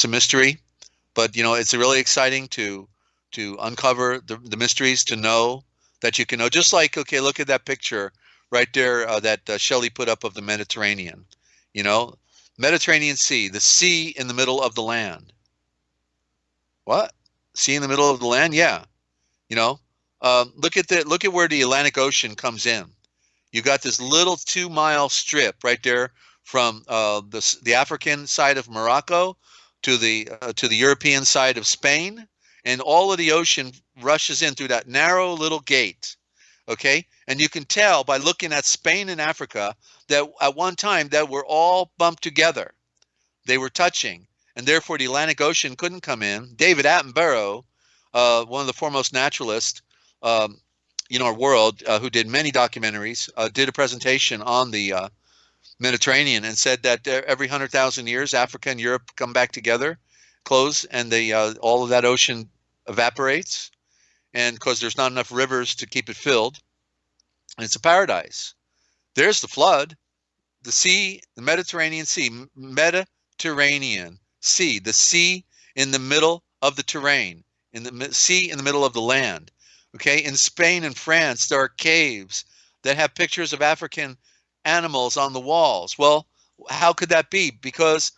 it's a mystery, but you know, it's really exciting to to uncover the, the mysteries, to know that you can know. Just like, okay, look at that picture right there uh, that uh, Shelley put up of the Mediterranean. You know, Mediterranean Sea, the sea in the middle of the land. What? Sea in the middle of the land? Yeah. You know, um, look at the look at where the Atlantic Ocean comes in. You got this little two mile strip right there from uh, the the African side of Morocco to the uh, to the European side of Spain, and all of the ocean rushes in through that narrow little gate. Okay, and you can tell by looking at Spain and Africa that at one time that were all bumped together. They were touching, and therefore the Atlantic Ocean couldn't come in. David Attenborough, uh, one of the foremost naturalists um, in our world, uh, who did many documentaries, uh, did a presentation on the uh, Mediterranean and said that every hundred thousand years, Africa and Europe come back together, close, and the uh, all of that ocean evaporates, and because there's not enough rivers to keep it filled, and it's a paradise. There's the flood, the sea, the Mediterranean Sea, Mediterranean Sea, the sea in the middle of the terrain, in the sea in the middle of the land. Okay, in Spain and France, there are caves that have pictures of African animals on the walls. Well, how could that be? Because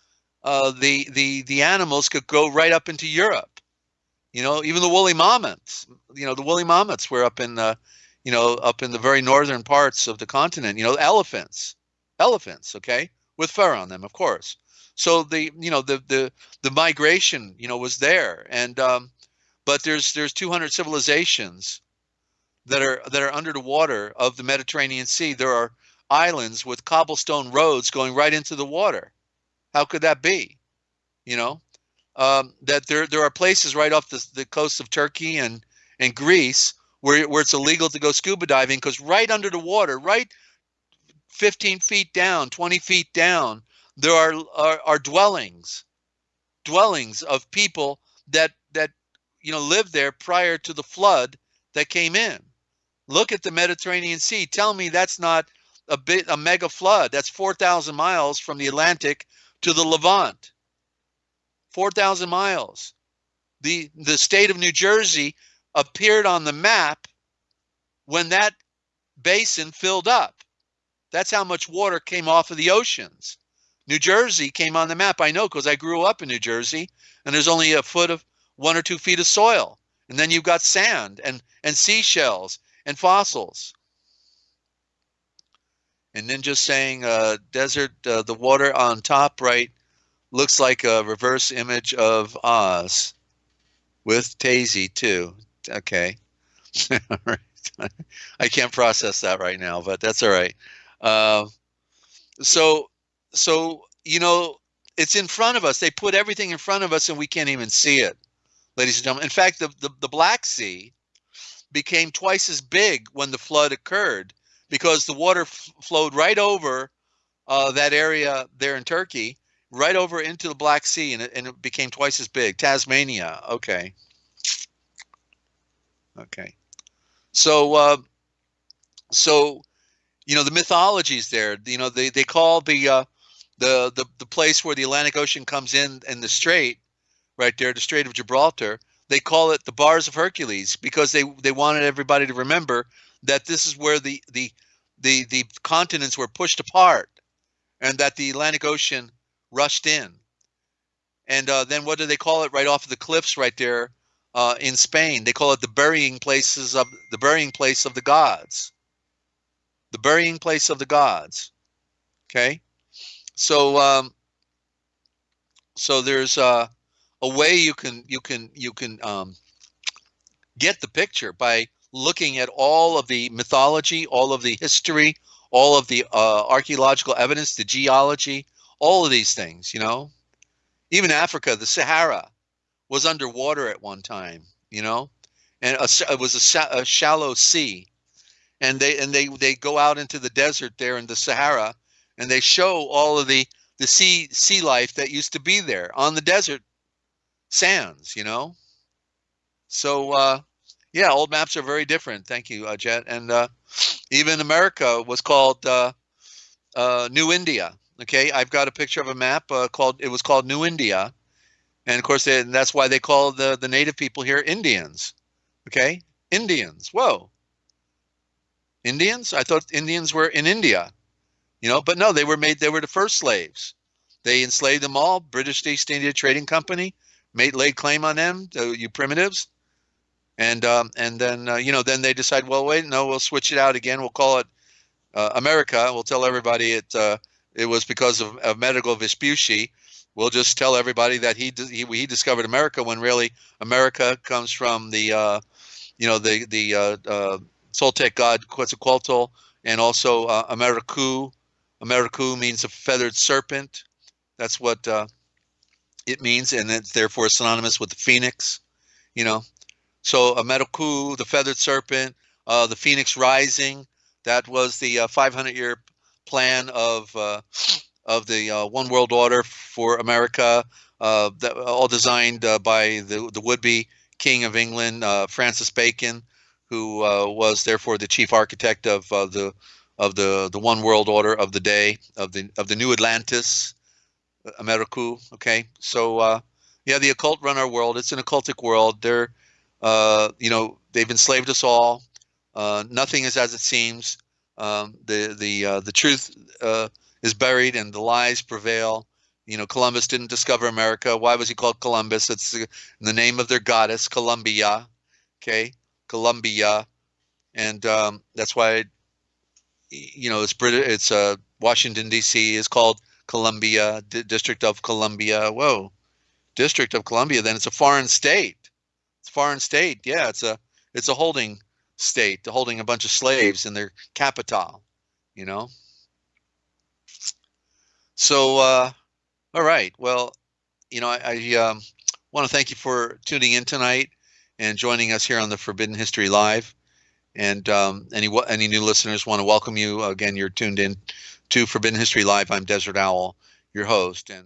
uh, the the the animals could go right up into Europe. You know, even the woolly mammoths. You know, the woolly mammoths were up in the, you know, up in the very northern parts of the continent. You know, elephants, elephants. Okay, with fur on them, of course. So the you know the the the migration you know was there, and um, but there's there's 200 civilizations that are that are under the water of the Mediterranean Sea. There are islands with cobblestone roads going right into the water. How could that be? You know, um, that there there are places right off the, the coast of Turkey and and Greece where where it's illegal to go scuba diving because right under the water, right 15 feet down, 20 feet down, there are, are are dwellings, dwellings of people that that you know lived there prior to the flood that came in. Look at the Mediterranean Sea. Tell me that's not a bit a mega flood. That's 4,000 miles from the Atlantic to the Levant. 4,000 miles. The the state of New Jersey appeared on the map when that basin filled up. That's how much water came off of the oceans. New Jersey came on the map. I know because I grew up in New Jersey, and there's only a foot of one or two feet of soil, and then you've got sand and and seashells and fossils and then just saying uh, desert, uh, the water on top right looks like a reverse image of Oz with Tazy too. Okay. I can't process that right now, but that's all right. Uh, so, so you know, it's in front of us. They put everything in front of us, and we can't even see it, ladies and gentlemen. In fact, the the, the Black Sea became twice as big when the flood occurred because the water flowed right over uh, that area there in Turkey, right over into the Black Sea, and it, and it became twice as big. Tasmania, okay, okay. So, uh, so you know the mythologies there. You know they they call the uh, the the the place where the Atlantic Ocean comes in and the strait, right there, the Strait of Gibraltar. They call it the Bars of Hercules because they they wanted everybody to remember that this is where the the the the continents were pushed apart, and that the Atlantic Ocean rushed in. And uh, then what do they call it right off of the cliffs right there uh, in Spain? They call it the burying places of the burying place of the gods. The burying place of the gods. Okay, so um, so there's uh, a way you can you can you can um, get the picture by looking at all of the mythology, all of the history, all of the uh, archaeological evidence, the geology, all of these things, you know. Even Africa, the Sahara was underwater at one time, you know, and a, it was a, a shallow sea. And they and they they go out into the desert there in the Sahara, and they show all of the the sea sea life that used to be there on the desert sands, you know. So uh, yeah, old maps are very different. Thank you, uh, Jet. And uh, even America was called uh, uh, New India. Okay, I've got a picture of a map uh, called. It was called New India, and of course, they, that's why they call the the native people here Indians. Okay, Indians. Whoa, Indians? I thought Indians were in India, you know, but no, they were made. They were the first slaves. They enslaved them all. British East India Trading Company made laid claim on them. you primitives, and um, and then uh, you know then they decide, well, wait, no, we'll switch it out again. We'll call it uh, America. We'll tell everybody it uh, it was because of, of Amerigo Vespucci. We'll just tell everybody that he, he he discovered America when really America comes from the uh, you know the the uh, uh, Toltec god Quetzalcoatl and also uh, Americu. Americu means a feathered serpent. That's what uh, it means, and it's therefore synonymous with the phoenix. You know, so Americu, the feathered serpent, uh, the phoenix rising. That was the 500-year plan of of the uh, One World Order for America, uh, that, all designed uh, by the, the would-be King of England, uh, Francis Bacon, who uh, was therefore the chief architect of uh, the of the the One World Order of the day of the of the New Atlantis, Americu. Okay, so yeah, the occult run our world. It's an occultic world. They're you know they've enslaved us all. nothing is as it seems. Um, the the the truth is buried and the lies prevail. You know, Columbus didn't discover America. Why was he called Columbus? It's in the name of their goddess, Columbia. Okay, Columbia, and um, that's why, you know, it's British. It's uh, Washington D.C. is called Columbia, D- District of Columbia. Whoa, District of Columbia. Then it's a foreign state. Foreign state. Yeah, it's a it's a holding state, holding a bunch of slaves in their capital. You know. So, uh, all right. Well, you know, I, I um, want to thank you for tuning in tonight and joining us here on the Forbidden History Live. And um, any any new listeners want to welcome you again. You're tuned in to Forbidden History Live. I'm Desert Owl, your host, and